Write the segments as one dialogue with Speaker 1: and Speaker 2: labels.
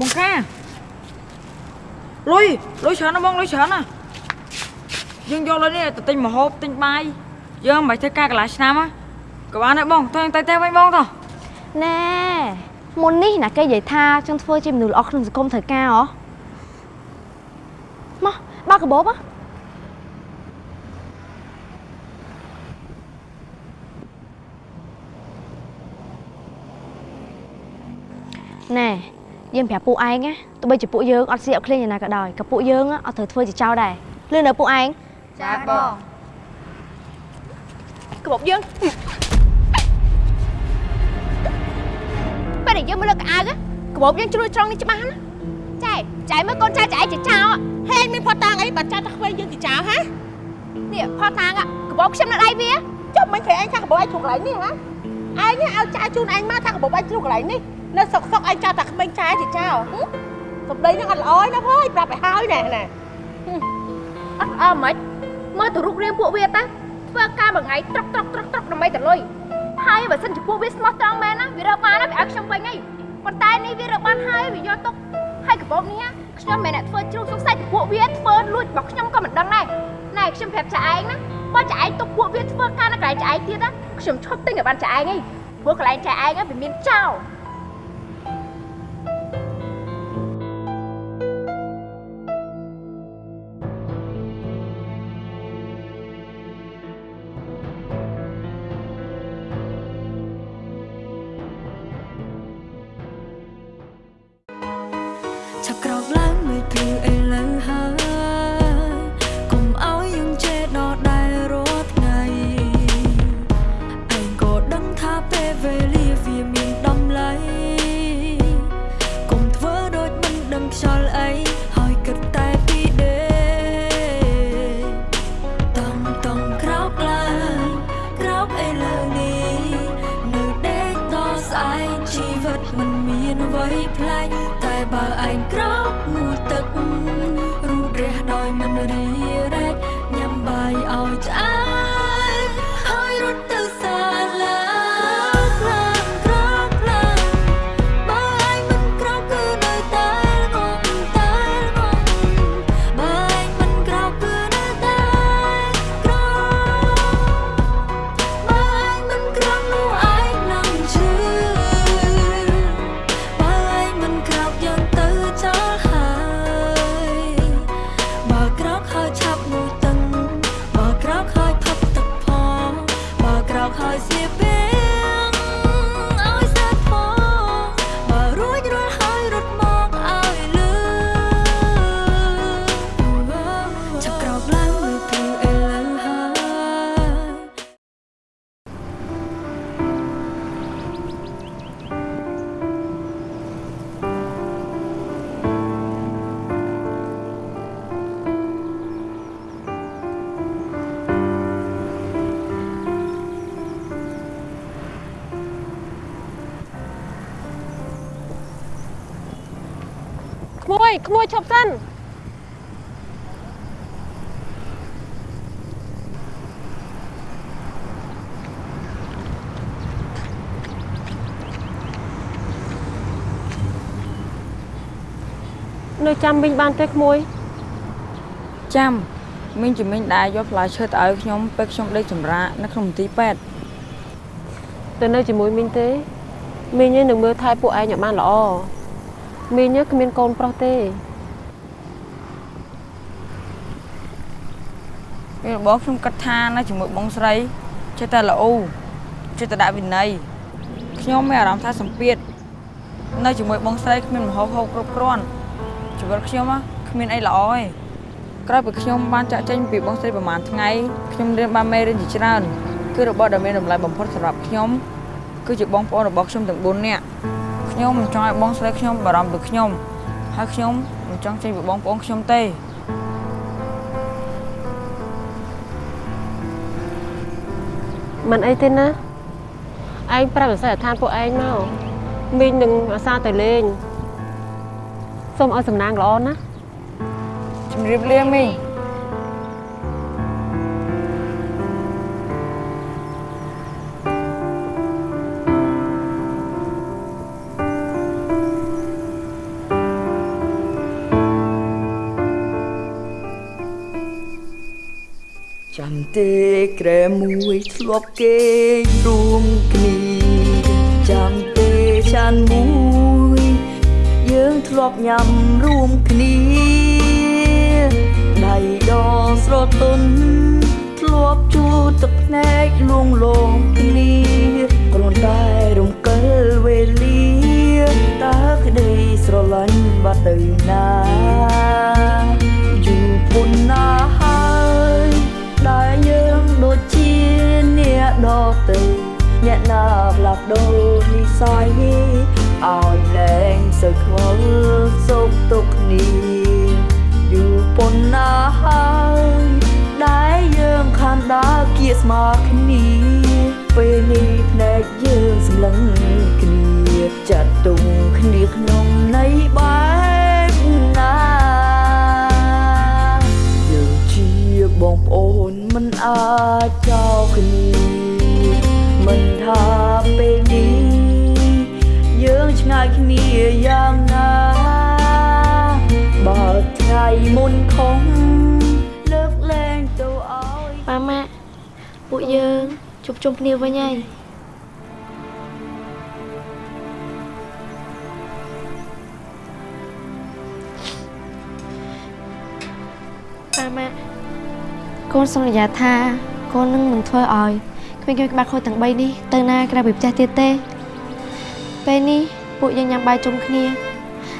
Speaker 1: បងកាលុយលុយច្រើនណាស់បងលុយច្រើនណាស់យើងយកលុយនេះទៅទិញម្ហូបទិញបាយយើងមិនបាច់ធ្វើការកន្លះឆ្នាំណាក៏បានដែរបងទៅទៅទៅវិញបងតោះ
Speaker 2: ណែមុននេះណាគេនិយាយថាចង់ធ្វើជាមនុស្សល្អក្នុងសង្គមត្រូវការហ៎មកបើកកាបូបហ៎ណែ យើងប្រាប់ពួកឯងណាទោះបីជាពួកយើងអត់ស៊ីអត់ឃ្លាញយ៉ាងណាក៏ដោយក៏ពួកយើងអត់ត្រូវធ្វើជាចោលដែរលឿននៅពួកឯង
Speaker 1: ចាបង
Speaker 2: កាបូបយើងពេលដែលយើងមកលើកកៅអៅកាបូបយើងជ្រួយត្រង់នេះច្បាស់ណាចែចែមើលកូនចៅចែជាចោល
Speaker 3: ហេងមានផតតាងអីបើចាស់តែខ្វែងយើងទីចោលហា
Speaker 2: នេះផតតាងកាបូបខ្ញុំនៅដៃវា
Speaker 3: ចុះមិនឃើញឯងថាកបោឯងជួកន្លែងនេះហាឯងនេះឲ្យចាយជូនឯងមកថាកបោឯងជួកន្លែងនេះ នៅសុកសុកឯងចាស់តែក្មេងចាយទីចោលសំដីហ្នឹងអត់ល្អទេណាភើយប្រាប់ឲ្យហើយណែណា
Speaker 2: អត់អើមិនមើលទៅរូបរាងពួកវាតាធ្វើការមួយថ្ងៃត្រកត្រកត្រកត្រកដើម្បីទៅលុយហើយបើសិនជាពួកវាស្មោះត្រង់មែនណាវារកបានណាវាឲ្យខ្ញុំវិញហើយប៉ុន្តែនេះវារកបានហើយវាយកទុកហើយកាបូបនេះណាខ្ញុំមិនអ្នកធ្វើជ្រុះសង្ស័យពីពួកវាធ្វើលួចរបស់ខ្ញុំក៏មិនដឹងដែរណែខ្ញុំប្រាប់ចាឯងណាបើចាឯងទុកពួកវាធ្វើការនៅកន្លែងចាឯងទៀតណាខ្ញុំឈប់ទិញឲ្យបានចាឯងហើយព្រោះកន្លែងចាឯងវាមានចោល
Speaker 4: មួយក្មួយឈប់សិ
Speaker 3: ននៅចាំវិញបានទេក្មួយ
Speaker 1: ចាំមីងជំនាញដែរយកផ្លែឈើទៅឲ្យខ្ញុំពេលខ្ញុំដេកសម្រាកនៅក្នុងមន្ទីរពេទ្យ
Speaker 3: ទៅនៅជាមួយមីងទេមីងឯងនឹងមើលថែពួកឯងឲ្យបានល្អ មីងឯងគ្មានកូនប្រុសទេ
Speaker 1: ពេលរបស់ខ្ញុំគិតថានៅជាមួយបងស្រីចេះតែល្អចេះតែដាក់វិន័យខ្ញុំមានអារម្មណ៍ថាសម្ពាធនៅជាមួយបងស្រីគ្មានមហោហោគ្រប់គ្រាន់ជីវិតខ្ញុំហ៎គ្មានអីល្អទេក្រោយពីខ្ញុំបានចាក់ចេញពីបងស្រីប្រហែលថ្ងៃខ្ញុំរៀនបានមេរៀនជាច្រើនគឺរបស់ដែលមានតម្លៃបំផុតសម្រាប់ខ្ញុំគឺជាបងប្អូនរបស់ខ្ញុំទាំង4នាក់ ខ្ញុំមិនចង់ឲ្យបងស្រីខ្ញុំបារម្ភពីខ្ញុំហើយខ្ញុំមិនចង់ចេញពីបងប្អូនខ្ញុំទេ
Speaker 3: មិនអីទេណាឯងប្រាប់វិស័យដ្ឋានពួកឯងមកមីងនឹងអាសាទៅលេងសូមឲ្យសំណាងល្អណា
Speaker 1: ជំរាបលាមីង
Speaker 5: ទេក្រែមួយធ្លាប់គេងរួមគ្នាចាំទេចានមួយ យើងធ្លាប់ញ៉ាំរួមគ្នាដៃដស្រទន់ធ្លាប់ជួទឹកភ្នែកលួងលោមគ្នាគ្រាន់តែរំកិលវេលាតើក្តីស្រឡាញ់បាត់ទៅណា ដូរនិស័យឲ្យលែងសូវខ្វល់ ជួប
Speaker 6: ជុំគ្នាវិញហើយម៉ាម៉ាកូនសន្យាថាកូននឹងមិនធ្វើឲ្យគ្មានក្បាច់ខូចទាំង3នេះទៅណាក្រៅពីផ្ទះទៀតទេពេលនេះពួកយើងញ៉ាំបាយជុំគ្នា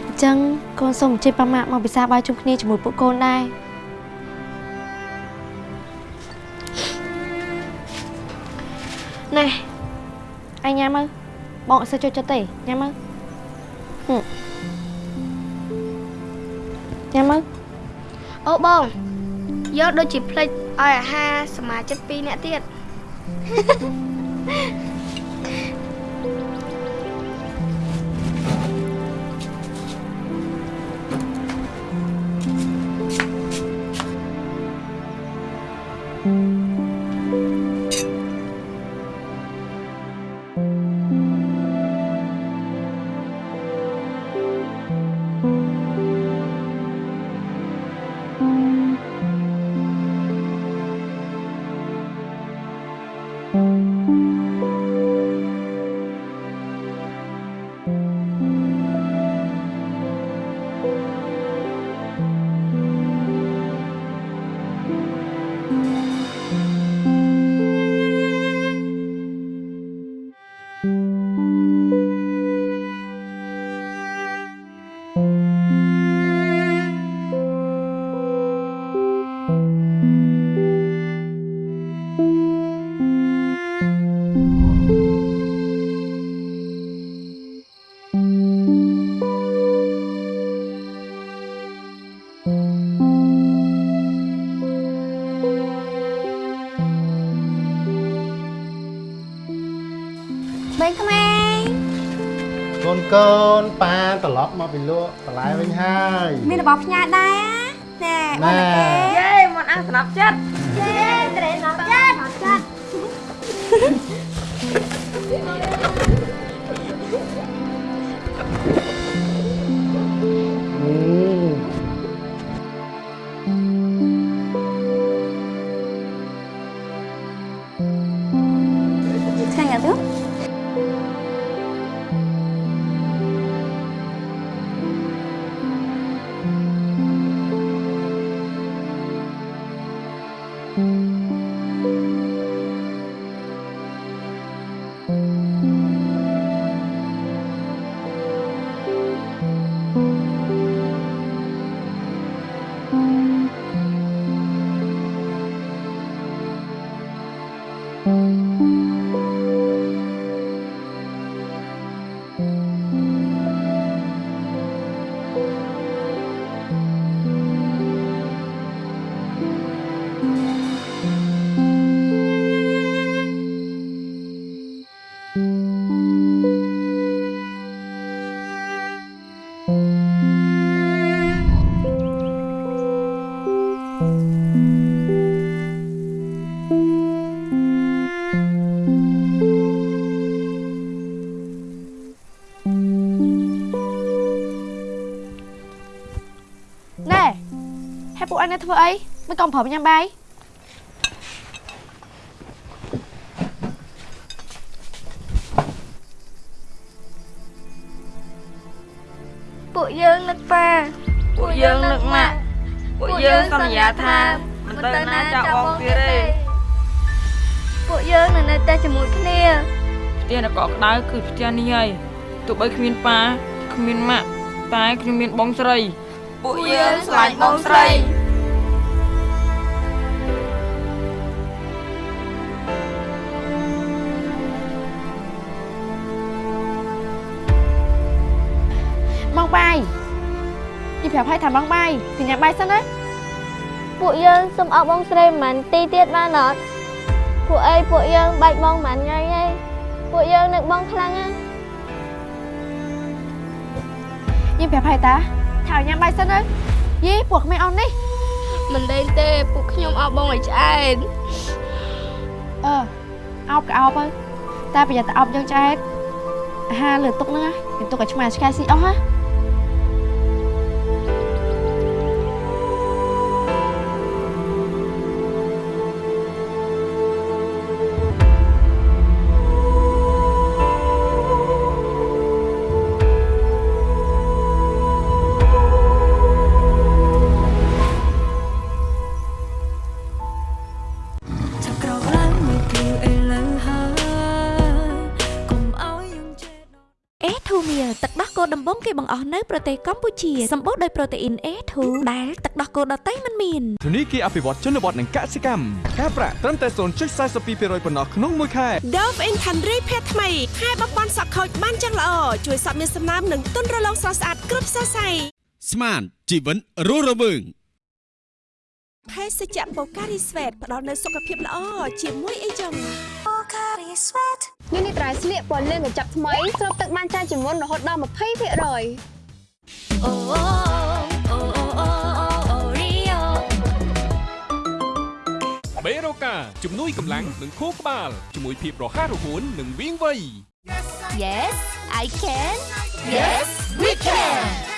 Speaker 6: អញ្ចឹងកូនសូមអញ្ជើញប៉ាម៉ាក់មកពិសាបាយជុំគ្នាជាមួយពួកកូនដែរ ណែអញញ៉ាំមើលបងអត់សូវចូលចិត្តទេញ៉ាំមើលហឹមញ៉ាំមើល
Speaker 7: អូបងយកដូចជាផ្លេចឲ្យអាហារសមាជិក2នាក់ទៀត
Speaker 6: បែង ម
Speaker 8: កពីលក់បន្លែវិញហើយ
Speaker 6: មានរបស់ផ្ញើដែរណែ
Speaker 8: ណែ
Speaker 1: យេមិនអាស្នាប់ចិត្ត
Speaker 6: ទេត្រេណប់ចាត់ចាត់
Speaker 8: อื
Speaker 6: នេះធ្វើអីមិនកុំប្រាប់ញ៉ាំបាយ
Speaker 7: ពួកយើងនឹកប៉ា
Speaker 1: ពួកយើងនឹកម៉ាក់ពួកយើងសន្យាថាមិនទៅណាចោលបងទៀតទេ
Speaker 7: ពួកយើងនៅនៅតែជាមួយគ្នា
Speaker 1: ផ្ទះនគរក្តៅគឺផ្ទះនេះហើយទោះបីគ្មានប៉ាគ្មានម៉ាក់តែគ្មានបងស្រី ពួកយើងស្រឡាញ់បងស្រី
Speaker 6: បាយពីប្រាប់ឲ្យថាម៉ងបាយគឺញ៉ាំបាយសិនណា
Speaker 7: ពួកយើងសុំអោបបងស្រីមិនមែនទីទៀតបានអត់ពួកអីពួកយើងបាច់បងមិនថ្ងៃទេពួកយើងនឹកបងខ្លាំងណាស់
Speaker 6: ញ៉ាំប្រាប់ឲ្យតាថាឲ្យញ៉ាំបាយសិនណាយីពួកក្មេងអននេះ
Speaker 7: មិនដេញទេពួកខ្ញុំអោបបងឲ្យឆ្អែត
Speaker 6: អឺអោបក៏អោបទៅតែប្រយ័ត្នតែអោបយើងឆ្អែតអាហារលើតុកហ្នឹងណាមានតុកឲ្យឆ្មាឆ្កែស៊ីអស់ណា
Speaker 9: ទឹកដោះគោដំបងគេបង្អស់នៅប្រទេសកម្ពុជាសម្បូរដោយប្រូតេអ៊ីន A2 ដែលទឹកដោះគោដតៃមិនមាន
Speaker 10: ធនីគារអភិវឌ្ឍជនបទនិងកសិកម្មការប្រាក់ត្រឹមតែ0.42%ប៉ុណ្ណោះក្នុងមួយខែ
Speaker 11: Dove Infantry ភេទថ្មីខែបំពន់សក់ខូចបានយ៉ាងល្អជួយសក់មានសំណើមនិងទន់រលោងស្រស់ស្អាតគ្រប់សរសៃ
Speaker 12: ស្មានជីវិតរស់រវើង
Speaker 11: ភេសជ្ជៈបូការីស្វេតផ្ដល់នូវសុខភាពល្អជាមួយអីចឹង
Speaker 6: នេះនេះត្រៃស្លៀកពណ៌លឿងកញ្ចប់ថ្មីស្រូបទឹកបានច្រើនជាងមុនរហូតដល់20%
Speaker 9: អូអូអូអូអូអូរីយ៉ូ
Speaker 13: បេរូកាជំនួយកម្លាំងនិងខួរក្បាលជាមួយភាពរហ័សរហួននិងវាងវៃ
Speaker 9: Yes I can Yes we can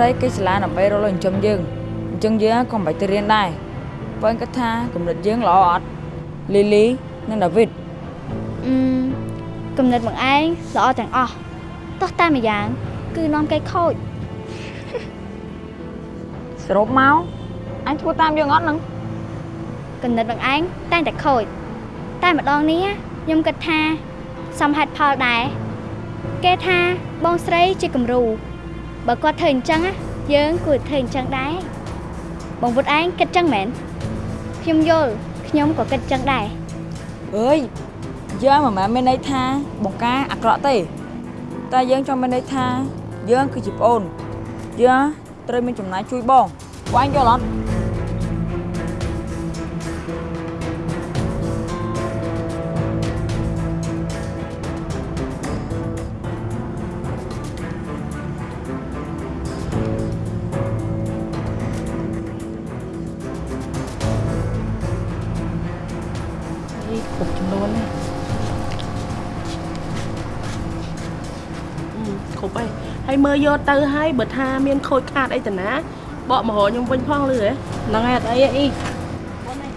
Speaker 1: ស្រីគេឆ្លាដើម្បីរកលុយចិញ្ចឹមយើងអញ្ចឹងយើងក៏មិនបាច់ទៅរៀនដែរបើ anh គាត់ថាគំនិតយើងល្អអត់លីលីនិងដាវីត
Speaker 7: អឺគំនិតបងឯងល្អទាំងអស់ទោះតែម្យ៉ាង គឺនាំគេខូច
Speaker 1: សរុបមកអញធ្វើតាមយើងអត់នឹង
Speaker 7: គំនិតបងឯងតែងតែខូចតែម្ដងនេះខ្ញុំគិតថាសមហេតុផលដែរគេថាបងស្រីជាគំរូ បើគាត់ធ្វើអញ្ចឹងណាយើងគួរធ្វើអញ្ចឹងដែរបងពុតឯងគិតអញ្ចឹងមែនខ្ញុំយល់ខ្ញុំក៏គិតអញ្ចឹងដែរ
Speaker 1: អើយយើងមិនមែនមានន័យថាបង្ការអាក្រក់ទេ តែយើងចង់មានន័យថាយើងគឺជាប្អូនយើងត្រូវមានចំណាយជួយបងបងអញយល់អត់
Speaker 4: មើលយកទៅហើយបើថាមានខូចខាតអីទៅណាបកមករកខ្ញុំវិញផងលឺហ៎ហ្នឹងហើយអត់អីទេអី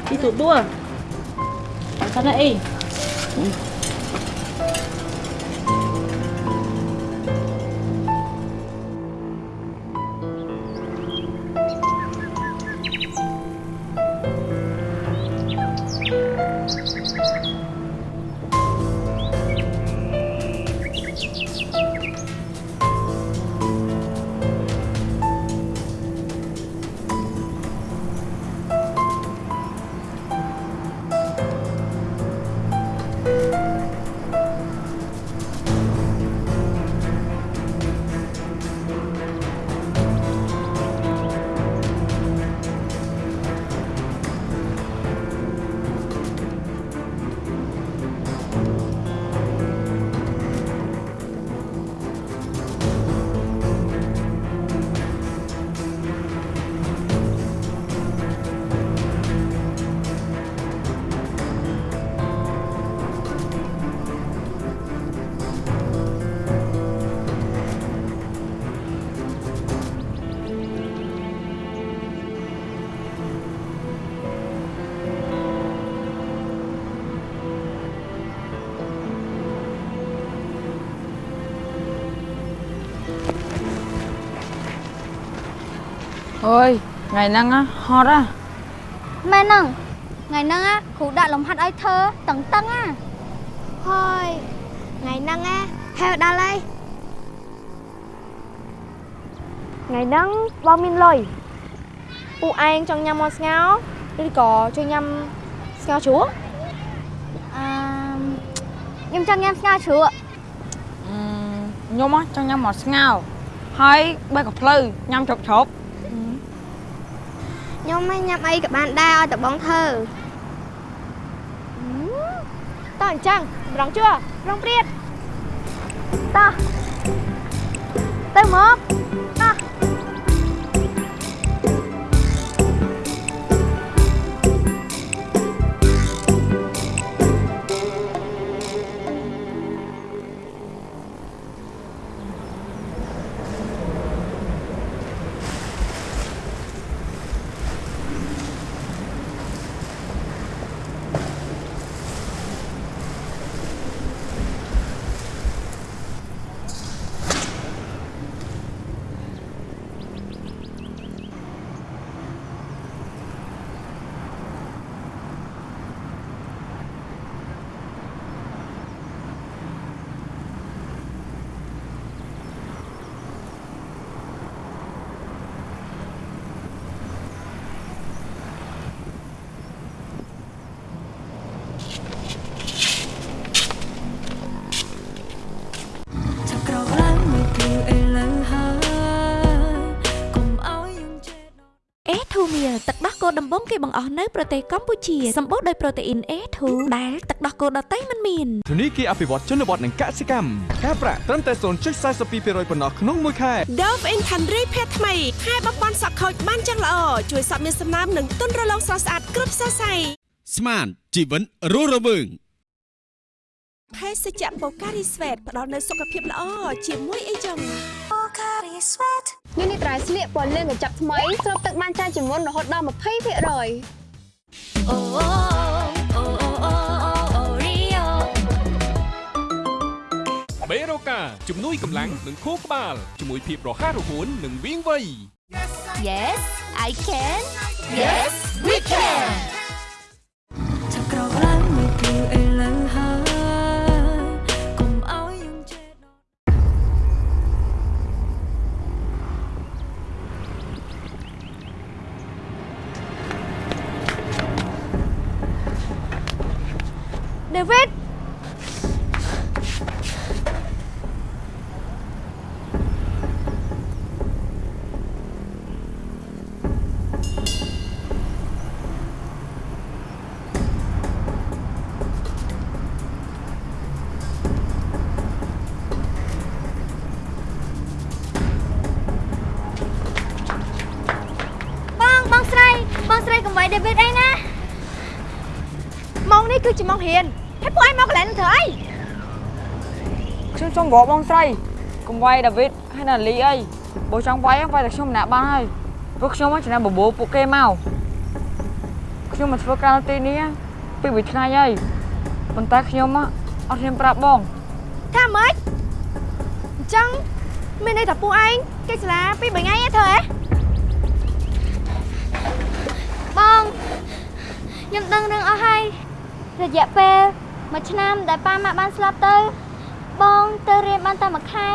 Speaker 4: ទីទូទួអត់សិនទេអី
Speaker 1: អើយថ្ងៃហ្នឹងណាហត់ហ่ะ
Speaker 7: មែនហ្នឹងថ្ងៃហ្នឹងណាគ្រូដាក់លំហាត់ឲ្យធ្វើតឹងតឹងណាហើយថ្ងៃហ្នឹងណាហេវដល់ហើយថ្ងៃហ្នឹងបងមានលុយពួកឯងចង់ញ៉ាំមាន់ស្ងោរឬក៏ជួយញ៉ាំស្ងោរជ្រក់អឺខ្ញុំចង់ញ៉ាំស្ងោរជ្រក់
Speaker 1: អឺខ្ញុំហ៎ចង់ញ៉ាំមកស្ងោរហើយបើកផ្លូវញ៉ាំជ្រប់ជ្រប់
Speaker 7: ខ្ញុំមិនញ៉ាំអីក៏បានដែរឲ្យតែបងធ្វើតោះអញ្ចឹងរងជួរងព្រាតតោះទៅមក
Speaker 2: បង
Speaker 9: គេបង្អស់នៅប្រទេសកម្ពុជាសម្បូរដោយប្រូតេអ៊ីន A2 ដែលទឹកដោះគោដតៃមិនមាន
Speaker 10: ធនីគារអភិវឌ្ឍជនបទនិងកសិកម្មការប្រាក់ត្រឹមតែ0.42%ប៉ុណ្ណោះក្នុងមួយខែ
Speaker 11: Dove Infantry ភេទថ្មីខែបំពន់សក់ខូចបានយ៉ាងល្អជួយសក់មានសំណើមនិងទន់រលោងស្រស់ស្អាតគ្រប់សរសៃ
Speaker 12: ស្មានជីវិតរស់រវើង
Speaker 11: ភេសជ្ជៈបូការីស្វេតផ្ដល់នូវសុខភាពល្អជាមួយអីចឹង
Speaker 6: នេះនេះត្រៃស្លៀកពណ៌លឿងកញ្ចប់ថ្មីស្រូបទឹកបានច្រើនជាងមុនរហូតដល់20%អូអូអូអូអូអូរីយ៉ូ
Speaker 13: បេរូកាជំនួយកម្លាំងនិងខួរក្បាលជាមួយភាពរហ័សរហួននិងវាងវៃ
Speaker 6: Yes I can Yes we can
Speaker 2: បង
Speaker 7: បងស្រីបងស្រីកុំវាយ David អីណា
Speaker 6: មកងនេះគឺជាម៉ោងរៀនហើយពួកឯងមកកន្លែងនឹងធ្វើអី
Speaker 1: ខ្ញុំសុំបបបងស្រីកុំវាយដាវីតហើយណាលីអីបើចង់វាយហ្នឹងវាយតែខ្ញុំម្នាក់បានហើយព្រោះខ្ញុំហ្នឹងចំណាំបបោពួកគេមកខ្ញុំមកធ្វើការនៅទីនេះពីរថ្ងៃហើយប៉ុន្តែខ្ញុំហ៎អត់ហ៊ានប្រាប់បង
Speaker 6: ថាម៉េចអញ្ចឹងមានន័យថាពួកឯងគេសាលាពីរបីថ្ងៃឯងធ្វើហ៎
Speaker 7: បងខ្ញុំដឹងរឿងអស់ហើយ រយៈពេលមួយឆ្នាំដែលប៉ាម៉ាក់បានស្លាប់ទៅ បងទៅរៀនបានតែមួយខែ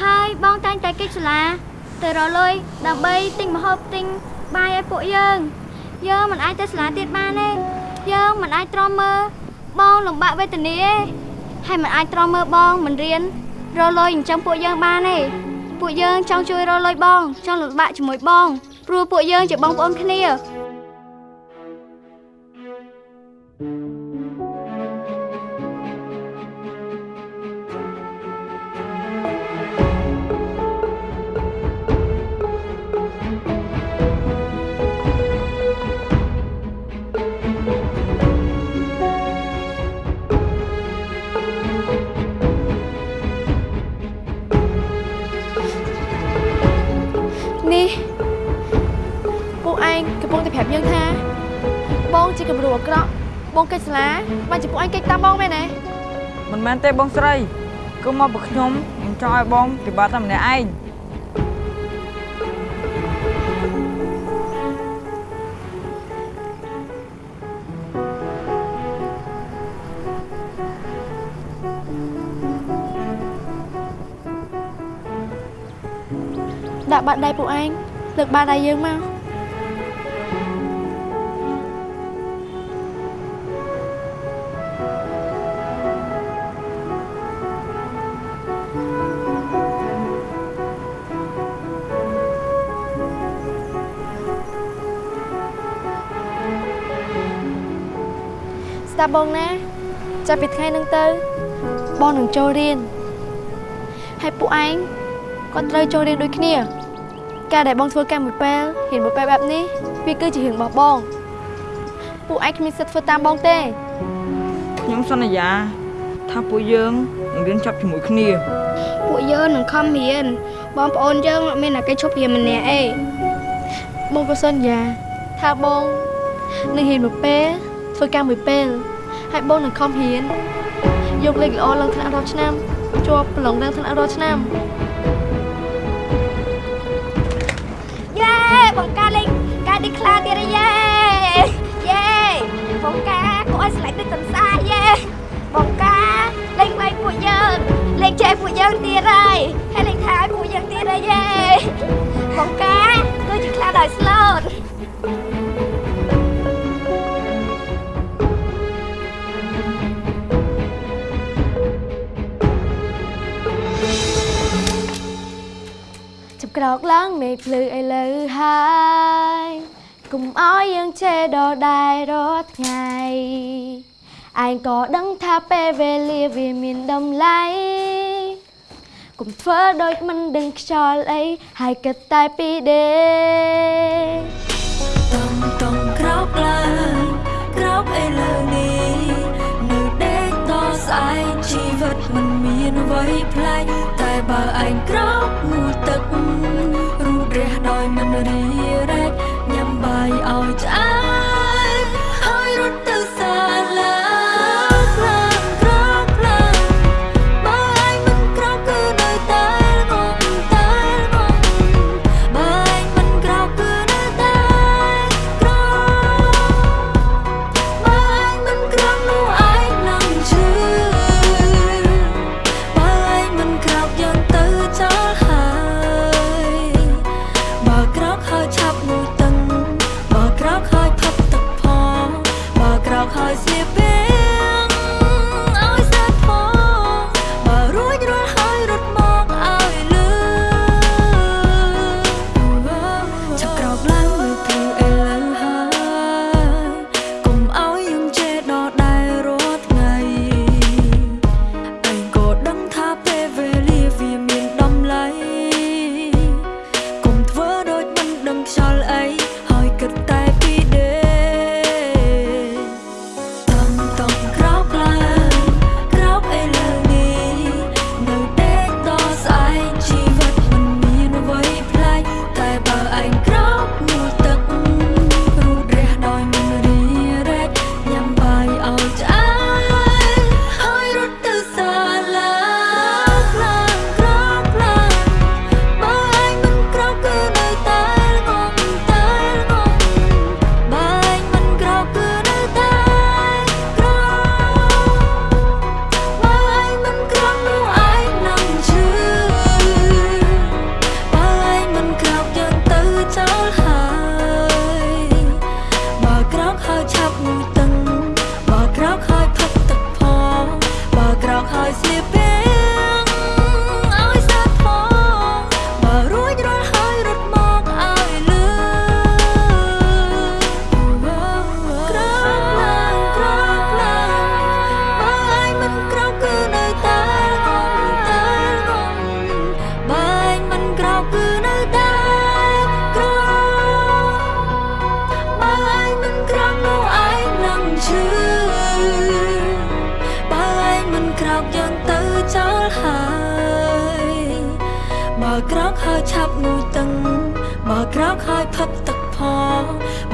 Speaker 7: ហើយបងតែងតែគេចសាលាទៅរកលុយដើម្បីទិញម្ហូបទិញបាយឲ្យពួកយើងយើងមិនអាចទៅសាលាទៀតបានទេយើងមិនអាចទ្រាំមើលបងលំបាកវេទនាទេហើយមិនអាចទ្រាំមើលបងមិនរៀនរកលុយអញ្ចឹងពួកយើងបានទេពួកយើងចង់ជួយរកលុយបងចង់លំបាកជាមួយបងព្រោះពួកយើងជាបងប្អូនគ្នា
Speaker 6: នេះ ឯងកំពុងតែប្រាប់យើងថាបងជាគំរូអាក្រក់បងកិច្ចសាលាបានជាពួកឯងកិច្ចតាមបងមែនទេ
Speaker 1: មិនមែនទេបងស្រីគឺមកពីខ្ញុំខ្ញុំចង់ឲ្យបងពិបាកតែម្នាក់ឯង
Speaker 6: ដាក់បាត់ដៃពួកឯងលើកបាត់ដៃយើងមក ស្ដាប់បងណា ចាប់ពីថ្ងៃហ្នឹងទៅបងនឹងចូលរៀនហើយពួកឯងក៏ត្រូវចូលរៀនដូចគ្នា ការដែលបងធ្វើការមួយពេលហ៊ានមួយពេលបែបនេះវាគឺជារឿងរបស់បងពួកឯងគ្មានសិទ្ធិធ្វើតាមបងទេ
Speaker 1: ខ្ញុំសន្យាថាពួកយើងនឹងរៀនចប់ជាមួយគ្នា
Speaker 7: ពួកយើងនឹងខំរៀនបងប្អូនយើងអត់មានតែគេឈប់រៀនម្នាក់អី
Speaker 6: បងក៏សន្យាថាបងនឹងហ៊ានមួយពេលធ្វើការមួយពេល ហើយបងនឹងខំរៀនយកលេខល្អឡើងថ្នាក់រាល់ឆ្នាំជាប់ប្រឡងឡើងថ្នាក់រាល់ឆ្នាំ
Speaker 7: យេបង្ការលេងការឌីក្លាទៀតហើយយេយេបង្ការគួរឲ្យស្លាច់ដូចកំសាយេបង្ការលេងវាយពួកយើងលេងចែកពួកយើងទៀតហើយហើយលេងថាឲ្យពួកយើងទៀតហើយយេបង្ការគឺជាខ្លាដោយស្លូត
Speaker 6: ចាប់ ក្រោកឡើងមេឃភ្លឺឥឡូវហើយកុំឲ្យយើងជេរដដែលរាល់ថ្ងៃឯងក៏ដឹងថាពេលវេលាវាមានតម្លៃកុំធ្វើដូចមិនដឹងខ្យល់អីហើយគិតតែពីដេក
Speaker 2: តំតំក្រោកឡើងក្រោកឥឡូវនេះនៅដេកតស្អែកជីវិតមិនមានអ្វីប្លែកតែបើឯងក្រោកងូតទឹក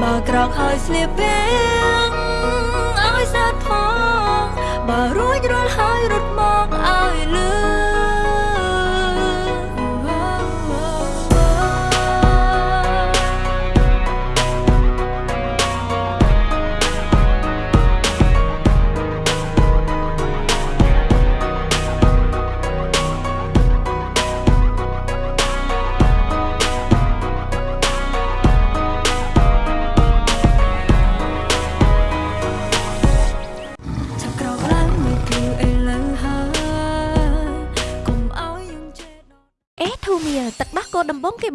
Speaker 2: បើក្រោកហើយស្លៀកពាក់ឲ្យស្អាតផងបើរួចរាល់ហើយរត់មក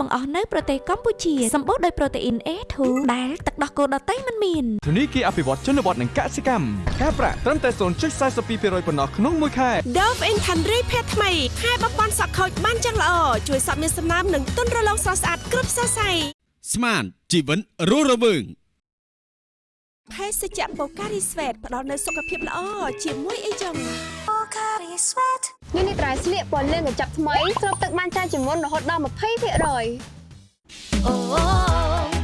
Speaker 2: បងគេបង្អ
Speaker 9: ស់នៅប្រទេសកម្ពុជាសម្បូរដោយប្រូតេអ៊ីន A2 ដែលទឹកដោះគោដតៃមិនមាន
Speaker 10: ធនីគារអភិវឌ្ឍជនបទនិងកសិកម្មការប្រាក់ត្រឹមតែ0.42%ប៉ុណ្ណោះក្នុងមួយខែ
Speaker 11: Dove Intendry ភេទថ្មីខែបំពន់សក់ខូចបានយ៉ាងល្អជួយសក់មានសំណើមនិងទន់រលោងស្រស់ស្អាតគ្រប់សរសៃ
Speaker 12: ស្មានជីវិតរស់រវើង
Speaker 11: ភេសជ្ជៈបូការីស្វេតផ្ដល់នូវសុខភាពល្អជាមួយអីចឹង
Speaker 6: នេះនេះត្រៃស្លៀកពណ៌លឿងកញ្ចប់ថ្មីស្រូបទឹកបានច្រើនជាងមុនរហូតដល់20%អូ
Speaker 7: អូ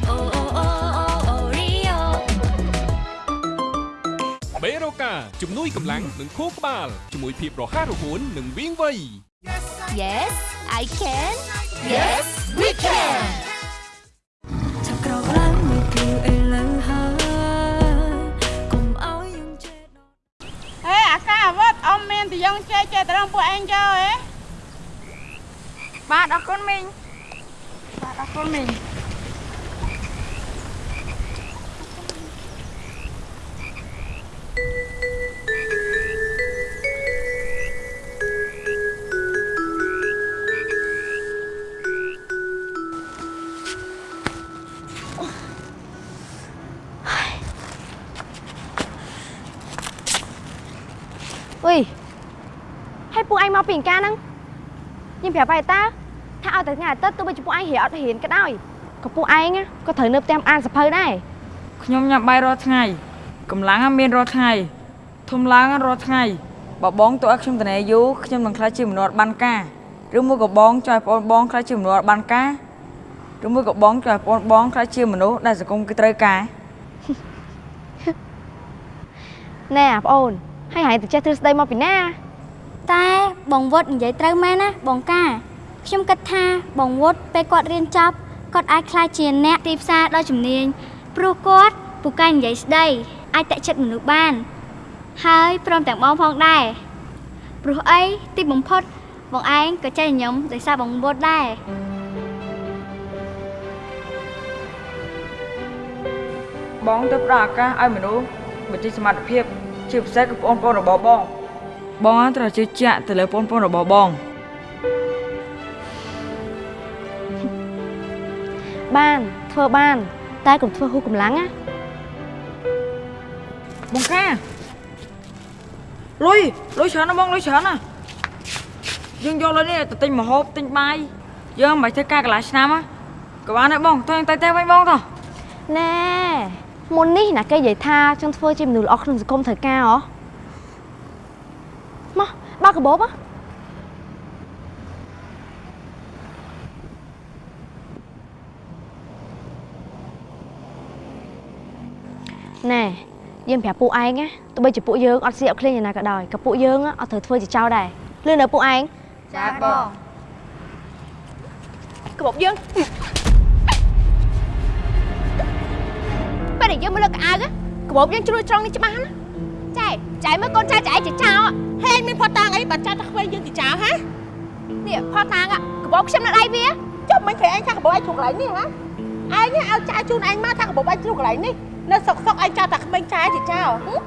Speaker 7: អូអូអូអូរីយ៉ូ
Speaker 13: បេរូកាជំនួយកម្លាំងនិងខួរក្បាលជាមួយភាពរហ័សរហួននិងវាងវៃ
Speaker 7: Yes I can Yes we can
Speaker 4: អាកាអាវុធអ៊ំមានតយ៉ងចេះចេះត្រង់ពួកឯងយកហ៎
Speaker 1: បាទអរគុណមីងបាទអរគុណមីង
Speaker 6: អុ មកពីអង្ការហ្នឹងយើងប្រាប់ហើយតាថាឲ្យតែថ្ងៃអាទិត្យទោះបីជាពួកឯងរៀនអត់រៀនក៏ដោយក៏ពួកឯងណាក៏ត្រូវនៅផ្ទះអានសភៅដែរ
Speaker 1: ខ្ញុំញ៉ាំបាយរាល់ថ្ងៃកម្លាំងមានរាល់ថ្ងៃធំឡើងរាល់ថ្ងៃបើបងទៅឲ្យខ្ញុំតនេយូរខ្ញុំនឹងខ្លាចជាមនុស្សអត់បានការឬមួយក៏បងចង់ឲ្យបងបងខ្លាចជាមនុស្សអត់បានការឬមួយក៏បងចង់ឲ្យបងបងខ្លាចជាមនុស្សដែលសង្គមគេត្រូវការ
Speaker 6: ណែអាប្អូនហើយហែងទៅចេះទ្រឹស្ដីមកពីណា
Speaker 7: តែ បងវុតនិយាយត្រូវមែនណាបងកាខ្ញុំគិតថាបងវុតពេលគាត់រៀនចប់គាត់អាចក្លាយជាអ្នកទីផ្សារដ៏ជំនាញព្រោះគាត់ពូកែនិយាយស្ដីអាចតាក់ចិត្តមនុស្សបាន ហើយព្រមទាំងបងផងដែរព្រោះអីទីបំផុតបងឯងក៏ចេះញញឹមដោយសារបងវុតដែរ
Speaker 1: បងទៅផ្ដល់ឱកាសឲ្យមនុស្សបញ្ចេញសមត្ថភាពជាពិសេសគឺបងប្អូនរបស់បង បងត្រូវជឿជាក់ទៅលើបងប្អូនរបស់បង
Speaker 6: បានធ្វើបាន តែកុំធ្វើហួសកម្លាំងណា
Speaker 1: បងកាលុយលុយច្រើនណាស់បងលុយច្រើនណាស់យើងយកលុយនេះទៅទិញម្ហូបទិញបាយយើងមិនបាច់ធ្វើការកន្លះឆ្នាំណាក៏បានដែរបងទៅទៅទៅវិញបងតោះ
Speaker 6: ណែមុននេះណាគេនិយាយថាចង់ធ្វើជាមនុស្សល្អក្នុងសង្គមត្រូវការហ៎មក បើកកាបូបហ៎ណែយើងប្រាប់ពួកឯងណាទោះបីជាពួកយើងអត់ស៊ីអត់ឃ្លាញយ៉ាងណាក៏ដោយក៏ពួកយើងអត់ត្រូវធ្វើជាចោលដែរលឿននៅពួកឯង
Speaker 1: ចាបង
Speaker 6: កាបូបយើងពេលដែលយើងមកលើកកៅអៅកាបូបយើងជ្រួលត្រង់នេះច្បាស់ណា ចែចែមើលកូនចែចែជាចោល
Speaker 4: ហេងមានផតតាងអីបាត់ចាត់តែខ្វែងយើងទីចោលហា
Speaker 6: នេះផតតាងកាបូបខ្ញុំនៅដៃវា
Speaker 4: ចុះមិនឃើញឯងថាកបោឯងជួកន្លែងនេះហាឯងឲ្យចាយជូនឯងមកថាកបោឯងជួកន្លែងនេះនៅសុកសុកឯងចោលតែក្មេងចែជាចោលហឹម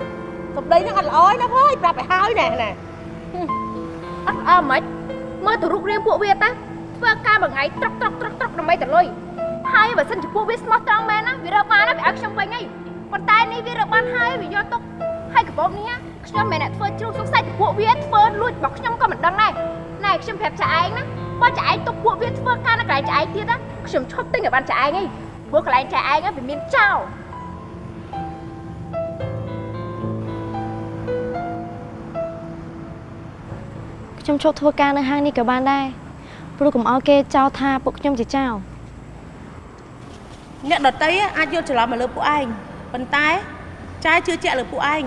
Speaker 4: សម្ដីហ្នឹងអត់ល្អទេណាភើយប្រាប់ឲ្យហើយណែណែ
Speaker 14: អត់អើមិនមើលទៅរូបរាងពួកវាតាធ្វើការមួយថ្ងៃត្រកត្រកត្រកត្រកដើម្បីទៅលុយហើយបើសិនជាពួកវាស្មោះត្រង់មែនណាវារើបានណាវាឲ្យខ្ញុំវិញហីប៉ុន្តែនេះវារើបានហើយវាយកទុក ហើយកាបូបនេះខ្ញុំមិនអ្នកធ្វើជ្រុលសង្ស័យតែពួកវាធ្វើលួចរបស់ខ្ញុំក៏មិនដឹងដែរណែខ្ញុំប្រាប់ចាឯងណាបើចាឯងទុកពួកវាធ្វើការនៅកន្លែងចាឯងទៀតណាខ្ញុំឈប់ទិញឲ្យបានចាឯងហីព្រោះកន្លែងចាឯងវាមានចោល
Speaker 6: ខ្ញុំឈប់ធ្វើការនៅហាងនេះក៏បានដែរព្រោះកុំឲ្យគេចោទថាពួកខ្ញុំជាចោរ
Speaker 4: អ្នកដតីអាចយល់ច្រឡំមកលើពួកឯងប៉ុន្តែចែជឿជាក់លើពួកឯង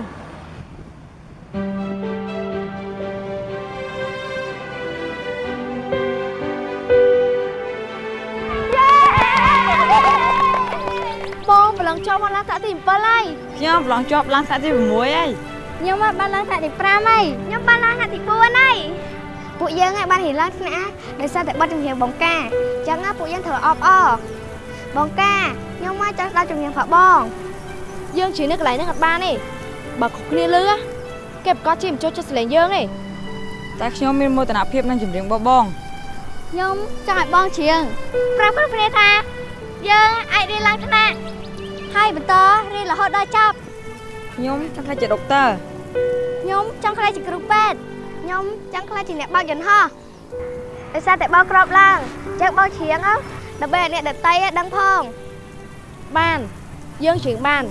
Speaker 15: បងប្រឡងជាប់មកឡើងថ្នាក់ទី7ហើយ
Speaker 1: ខ្ញុំប្រឡងជាប់ឡើងថ្នាក់ទី6ហើយ
Speaker 15: ខ្ញុំបានឡើងថ្នាក់ទី5ហើយខ្ញុំបានឡើងថ្នាក់ទី4ហើយពួកយើងហើយបានរៀនឡើងថ្នាក់ដោយសារតែបတ်ជំនាញបងកាអញ្ចឹងណាពួកយើងត្រូវអបអរបងកាខ្ញុំមកចង់ស្ដាប់ជំនាញផងបង
Speaker 6: យើងជិះនៅកន្លែងហ្នឹងអត់បានទេបើគ្រប់គ្នាលឺគេប្រកាសជាមិនចូលចិត្តសលេងយើងទេ
Speaker 1: តែខ្ញុំមានមោទនភាពនឹងចម្រៀងរបស់បង
Speaker 15: ខ្ញុំចង់ឲ្យបងច្រៀងប្រាប់គ្រប់គ្នាថាយើងអាចរៀនឡើងថ្នាក់ ហើយបន្តរៀនរហូតដល់ចប់
Speaker 1: ខ្ញុំចង់ខ្លាចជាដុកទ័រ
Speaker 15: ខ្ញុំចង់ខ្លាចជាគ្រូពេទ្យខ្ញុំចង់ខ្លាចជាអ្នកបើកយន្តហោះដោយសារតែបងក្របឡើងអញ្ចឹងបងច្រៀងអើដើម្បីឲ្យអ្នកដតីដឹងផង
Speaker 6: បានយើងច្រៀងបាន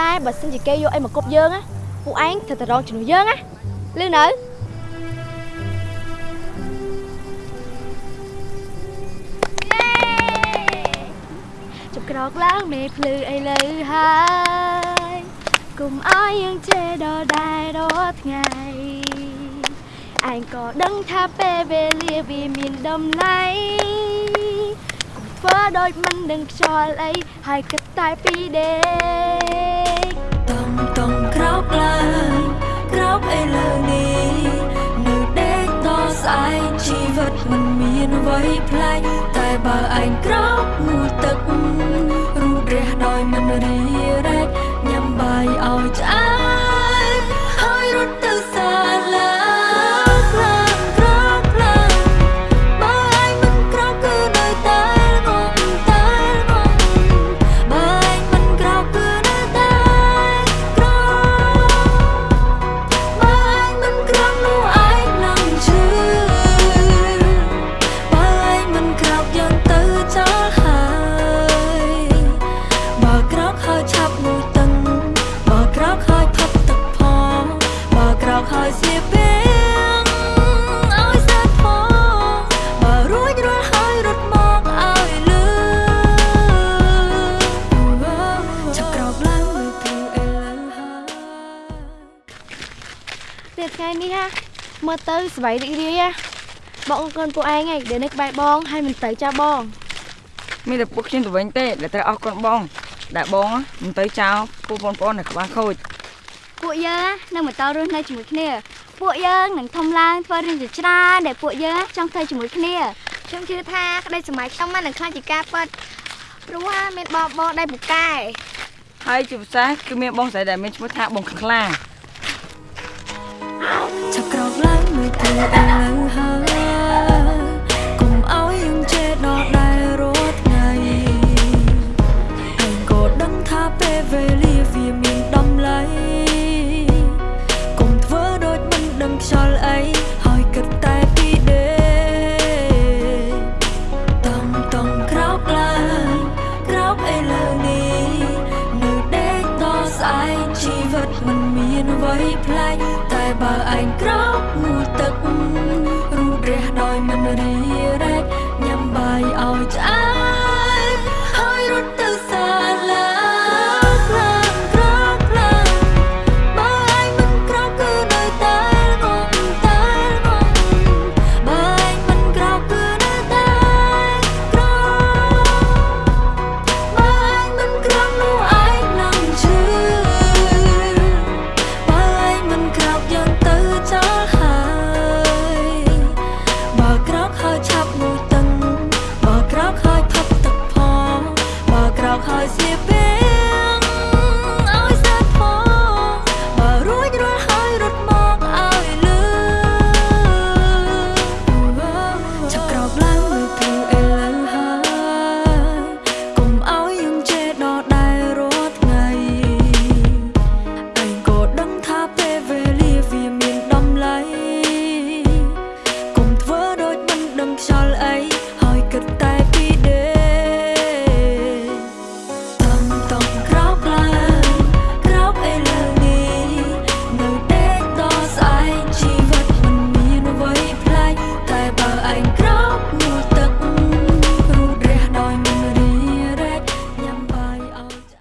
Speaker 6: តែបើសិនជាគេយកអីមកគប់យើងណាពួកឯងត្រូវតែរងជំនួសយើងណាលឺនៅ
Speaker 15: ជប់ក្រោកឡើងមេភ្លឺអីលើហើយគុំអោយយើងជេរដល់ដែររាល់ថ្ងៃឯងក៏ដឹងថាពេលវេលាវាមានតម្លៃគុំធ្វើដូចមិនដឹងខ្យល់អីហើយគិតតែពីដេក
Speaker 2: តំតំក្រោកឡើងក្រោកអីលើនេះនៅដេកតស្អែកជីវិតមិនមានអ្វីប្លែកតែបើ ឯងក្រោកងូតទឹក លទៅសប្បាយ
Speaker 6: រីករាយណាបងអរគុណពួកឯងហើយដែលនៅក្បែរបងហើយមិនទៅចាស់បង
Speaker 1: មានតែពួកខ្ញុំទៅវិញទេដែលត្រូវអរគុណបងដែលបងមិនទៅចោលពួកបងប្អូននៅក្បាលខូច
Speaker 15: ពួកយើងនឹងបន្តរស់នៅជាមួយគ្នាពួកយើងនឹងធំឡើងធ្វើរឿងជាច្រើនដែលពួកយើងចង់ធ្វើជាមួយគ្នាខ្ញុំជឿថាក្តីសម័យខ្ញុំមិននឹងខ្លាចជាការពិតព្រោះថាមានបងបងដែលពូកែ
Speaker 1: ហើយជាពិសេសគឺមានបងស្រីដែលមានឈ្មោះថាបងខ្លា
Speaker 2: ឆាប់ក្រោ 太淡了